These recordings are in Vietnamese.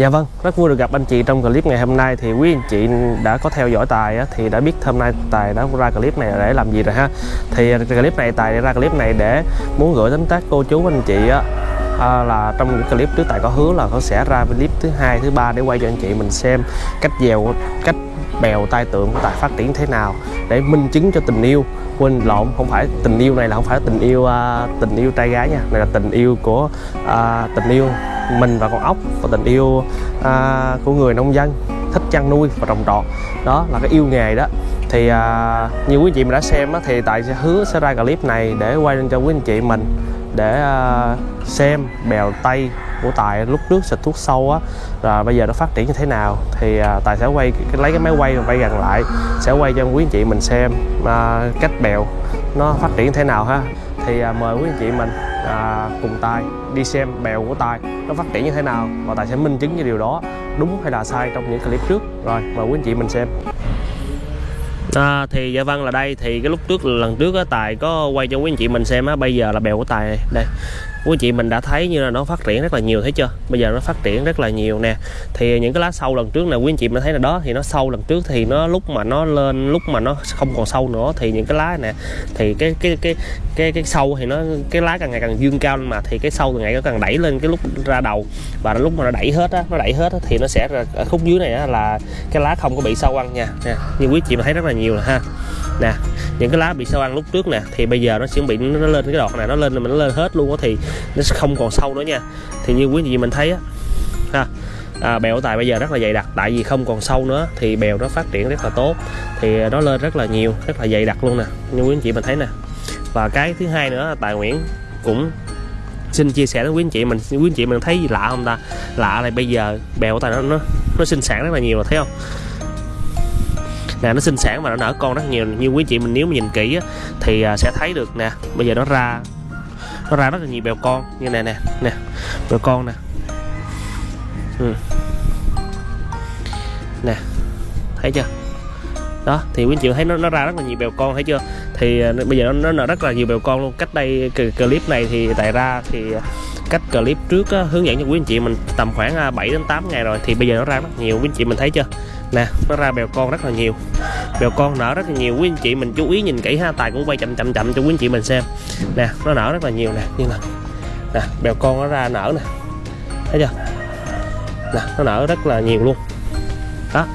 Dạ vâng, rất vui được gặp anh chị trong clip ngày hôm nay thì quý anh chị đã có theo dõi Tài á, thì đã biết hôm nay Tài đã ra clip này để làm gì rồi ha. Thì à, clip này Tài ra clip này để muốn gửi đến các cô chú anh chị á à, là trong những clip trước Tài có hứa là có sẽ ra clip thứ hai thứ ba để quay cho anh chị mình xem cách dèo cách bèo tai tượng của Tài phát triển thế nào để minh chứng cho tình yêu quên lộn không phải tình yêu này là không phải tình yêu uh, tình yêu trai gái nha này là tình yêu của uh, tình yêu mình và con ốc và tình yêu à, của người nông dân thích chăn nuôi và trồng trọt. Đó là cái yêu nghề đó. Thì à, như quý chị mình đã xem á, thì tại sẽ hứa sẽ ra clip này để quay lên cho quý anh chị mình để à, xem bèo tay của tài lúc trước xịt thuốc sâu á là bây giờ nó phát triển như thế nào. Thì à, tài sẽ quay lấy cái máy quay và quay gần lại sẽ quay cho quý anh chị mình xem à, cách bèo nó phát triển như thế nào ha. Thì à, mời quý anh chị mình à, cùng tài đi xem bèo của tài nó phát triển như thế nào và tài sẽ minh chứng cho điều đó đúng hay là sai trong những clip trước. Rồi mời quý anh chị mình xem. À, thì dạ vâng là đây. Thì cái lúc trước lần trước á tài có quay cho quý anh chị mình xem á. Bây giờ là bèo của tài đây quý chị mình đã thấy như là nó phát triển rất là nhiều thấy chưa? Bây giờ nó phát triển rất là nhiều nè. Thì những cái lá sâu lần trước là quý anh chị mình thấy là đó thì nó sâu lần trước thì nó lúc mà nó lên lúc mà nó không còn sâu nữa thì những cái lá nè thì cái cái cái cái cái sâu thì nó cái lá càng ngày càng dương cao lên mà thì cái sâu càng ngày nó càng đẩy lên cái lúc ra đầu. Và lúc mà nó đẩy hết á nó đẩy hết á, thì nó sẽ ở khúc dưới này á, là cái lá không có bị sâu ăn nha. Nè như quý chị mình thấy rất là nhiều là ha nè những cái lá bị sâu ăn lúc trước nè thì bây giờ nó chuẩn bị nó lên cái đọt này nó lên mình nó lên hết luôn á thì nó sẽ không còn sâu nữa nha. Thì như quý vị mình thấy á ha à, bèo tài bây giờ rất là dày đặc tại vì không còn sâu nữa thì bèo nó phát triển rất là tốt thì nó lên rất là nhiều rất là dày đặc luôn nè như quý anh chị mình thấy nè. Và cái thứ hai nữa tài nguyễn cũng xin chia sẻ với quý anh chị mình quý anh chị mình thấy gì lạ không ta? Lạ là bây giờ bèo của tài nó nó nó sinh sản rất là nhiều rồi thấy không? Nè nó sinh sản và nó nở con rất nhiều. Như quý chị mình nếu mà nhìn kỹ á, thì à, sẽ thấy được nè. Bây giờ nó ra nó ra rất là nhiều bèo con. Như này nè nè bèo con nè. Ừ. nè thấy chưa? Đó thì quý anh chị thấy nó nó ra rất là nhiều bèo con thấy chưa? Thì à, bây giờ nó, nó nở rất là nhiều bèo con luôn. Cách đây clip này thì tại ra thì à, cách clip trước á, hướng dẫn cho quý anh chị mình tầm khoảng à, 7 đến 8 ngày rồi thì bây giờ nó ra rất nhiều quý anh chị mình thấy chưa? Nè nó ra bèo con rất là nhiều bèo con nở rất là nhiều quý anh chị mình chú ý nhìn kỹ ha tài cũng quay chậm chậm chậm cho quý anh chị mình xem. Nè nó nở rất là nhiều nè như là nè bèo con nó ra nở nè thấy chưa? Nè nó nở rất là nhiều luôn. Đó.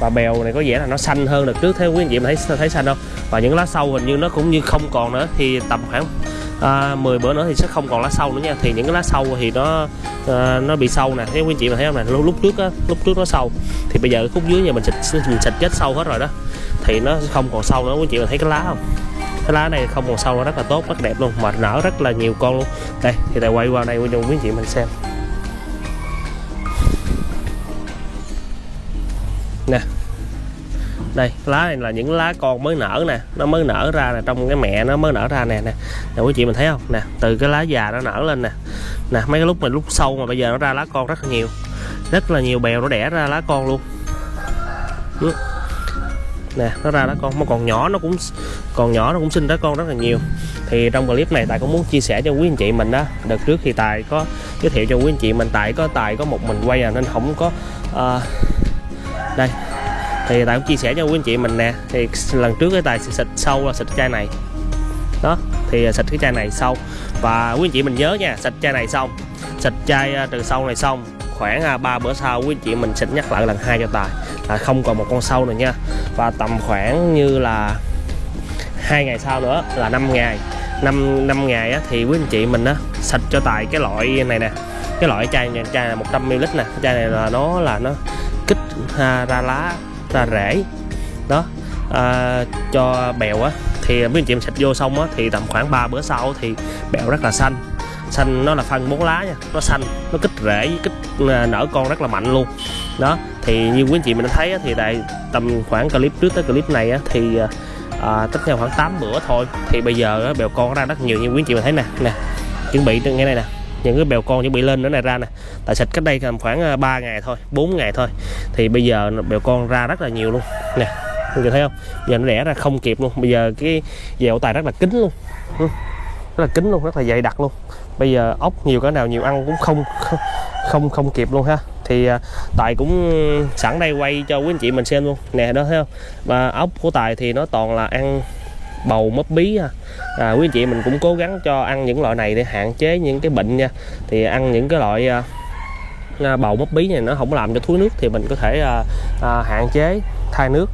Và bèo này có vẻ là nó xanh hơn được trước thế quý anh chị mình thấy thấy xanh không? Và những lá sâu hình như nó cũng như không còn nữa thì tầm khoảng à, 10 bữa nữa thì sẽ không còn lá sâu nữa nha. Thì những cái lá sâu thì nó à, nó bị sâu nè. Thấy quý anh chị mà thấy không nè lúc, lúc trước á lúc trước nó sâu. Thì bây giờ khúc dưới nhà mình xịt mình xịt chết sâu hết rồi đó. Thì nó không còn sâu nữa. Quý anh chị mà thấy cái lá không? Cái lá này không còn sâu nó rất là tốt rất đẹp luôn. Mà nở rất là nhiều con luôn. Đây thì tại quay qua đây quý anh chị mình xem. Nè đây lá này là những lá con mới nở nè. Nó mới nở ra nè trong cái mẹ nó mới nở ra nè nè. Nè quý chị mình thấy không? Nè từ cái lá già nó nở lên nè. Nè mấy cái lúc mình lúc sâu mà bây giờ nó ra lá con rất là nhiều. Rất là nhiều bèo nó đẻ ra lá con luôn. Ừ. Nè nó ra lá con. Mà còn nhỏ nó cũng còn nhỏ nó cũng sinh ra con rất là nhiều. Thì trong clip này tài cũng muốn chia sẻ cho quý anh chị mình đó. Đợt trước thì tài có giới thiệu cho quý anh chị mình tại có tài có một mình quay à nên không có uh, đây thì tài cũng chia sẻ cho quý anh chị mình nè. Thì lần trước cái tài xịt sâu là xịt chai này. Đó thì à, xịt cái chai này xong và quý anh chị mình nhớ nha xịt chai này xong xịt chai à, từ sâu này xong khoảng à, 3 bữa sau quý anh chị mình xịt nhắc lại lần hai cho tài là không còn một con sâu nữa nha. Và tầm khoảng như là hai ngày sau nữa là 5 ngày 5 năm ngày á, thì quý anh chị mình á xịt cho tài cái loại này nè. Cái loại chai này chai là 100 ml nè. Chai này là nó là nó kích ha, ra lá ra rễ đó à, cho bèo á thì mấy anh chị em xịt vô xong á thì tầm khoảng 3 bữa sau thì bèo rất là xanh. Xanh nó là phân bốn lá nha nó xanh nó kích rễ kích à, nở con rất là mạnh luôn. Đó thì như quý anh chị mình đã thấy á, thì tại tầm khoảng clip trước tới clip này á, thì à, tất nhau khoảng 8 bữa thôi. Thì bây giờ á, bèo con ra rất nhiều như quý anh chị mình thấy nè nè chuẩn bị ngay này nè những cái bèo con chuẩn bị lên nữa này ra nè. Tại xịt cách đây tầm khoảng à, 3 ngày thôi 4 ngày thôi. Thì bây giờ bèo con ra rất là nhiều luôn. Nè mọi người thấy không? Giờ nó đẻ ra không kịp luôn. Bây giờ cái dẻo tài rất là kín luôn. Rất là kín luôn, rất là dày đặc luôn. Bây giờ ốc nhiều cái nào nhiều ăn cũng không không không kịp luôn ha. Thì à, tài cũng sẵn đây quay cho quý anh chị mình xem luôn. Nè, đó thấy không? Và ốc của tài thì nó toàn là ăn bầu mấp bí ha. à quý anh chị mình cũng cố gắng cho ăn những loại này để hạn chế những cái bệnh nha thì ăn những cái loại à, à bầu mấp bí này nó không làm cho thúi nước thì mình có thể à, à, hạn chế thay nước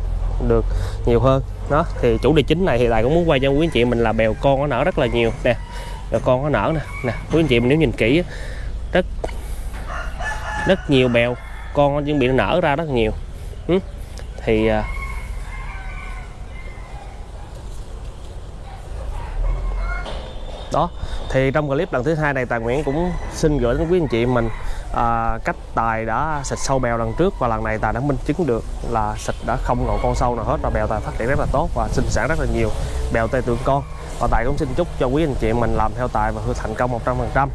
được nhiều hơn đó thì chủ đề chính này thì lại cũng muốn quay cho quý anh chị mình là bèo con nó nở rất là nhiều nè bèo con nó nở nè nè quý anh chị mình nếu nhìn kỹ rất rất nhiều bèo con nó chuẩn bị nở ra rất nhiều ừ. thì à, đó thì trong clip lần thứ hai này tài nguyễn cũng xin gửi đến quý anh chị mình à, cách tài đã xịt sâu bèo lần trước và lần này tài đã minh chứng được là xịt đã không còn con sâu nào hết và bèo tài phát triển rất là tốt và sinh sản rất là nhiều bèo tê tượng con. Và tài cũng xin chúc cho quý anh chị mình làm theo tài và thành công 100%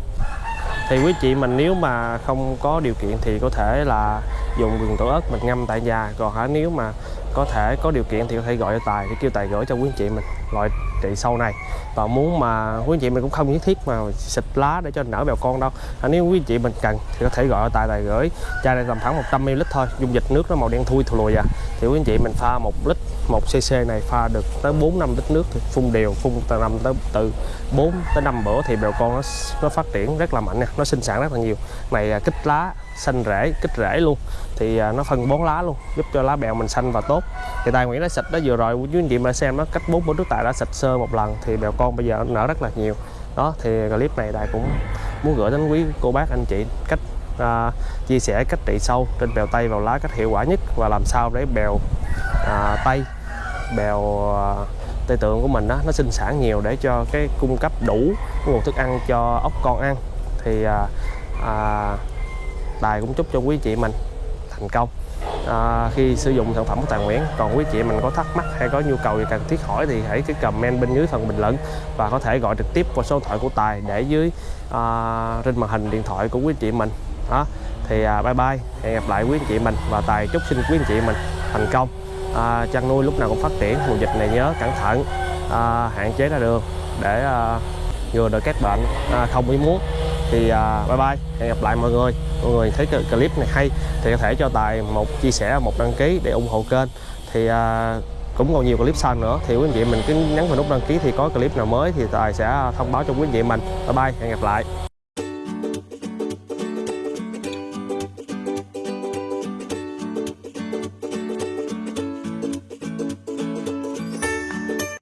thì quý chị mình nếu mà không có điều kiện thì có thể là dùng gừng tổ ớt mình ngâm tại nhà. Còn hả nếu mà có thể có điều kiện thì có thể gọi cho tài để kêu tài gửi cho quý anh chị mình. Loại trị sau này. Và muốn mà quý anh chị mình cũng không nhất thiết mà xịt lá để cho nở bèo con đâu. À, nếu quý anh chị mình cần thì có thể gọi tài tài gửi chai này tầm khoảng 100 ml thôi dung dịch nước nó màu đen thui thù lùi à. Thì quý anh chị mình pha một lít một cc này pha được tới 4 5 lít nước thì phun đều phun từ năm tới từ 4 tới 5 bữa thì bèo con nó nó phát triển rất là mạnh nha nó sinh sản rất là nhiều. Này à, kích lá xanh rễ kích rễ luôn. Thì à, nó phân bón lá luôn giúp cho lá bèo mình xanh và tốt. Thì tài nguyễn đã xịt đó vừa rồi quý anh chị mà xem nó cách bốn bữa trước tài đã xịt sơ một lần thì bèo con bây giờ nở rất là nhiều. Đó thì clip này tài cũng muốn gửi đến quý cô bác anh chị cách à, chia sẻ cách trị sâu trên bèo tây vào lá cách hiệu quả nhất và làm sao để bèo à, tây bèo à, tây tượng của mình đó nó sinh sản nhiều để cho cái cung cấp đủ nguồn thức ăn cho ốc con ăn. Thì à, à, tài cũng chúc cho quý chị mình thành công. À, khi sử dụng sản phẩm của Tài Nguyễn còn quý chị mình có thắc mắc hay có nhu cầu gì cần thiết hỏi thì hãy cứ comment bên dưới phần bình luận và có thể gọi trực tiếp qua số điện thoại của Tài để dưới à, trên màn hình điện thoại của quý chị mình. Đó thì à, bye bye hẹn gặp lại quý anh chị mình và Tài chúc xin quý anh chị mình thành công. À, chăn nuôi lúc nào cũng phát triển mùa dịch này nhớ cẩn thận à, hạn chế ra đường để à, ngừa được các bệnh à, không ý muốn. Thì à, bye bye hẹn gặp lại mọi người mọi người thấy cái clip này hay thì có thể cho tài một chia sẻ một đăng ký để ủng hộ kênh. Thì à, cũng còn nhiều clip sau nữa. Thì quý anh chị mình cứ nhấn vào nút đăng ký thì có clip nào mới thì tài sẽ thông báo cho quý anh chị mình. Bye bye hẹn gặp lại.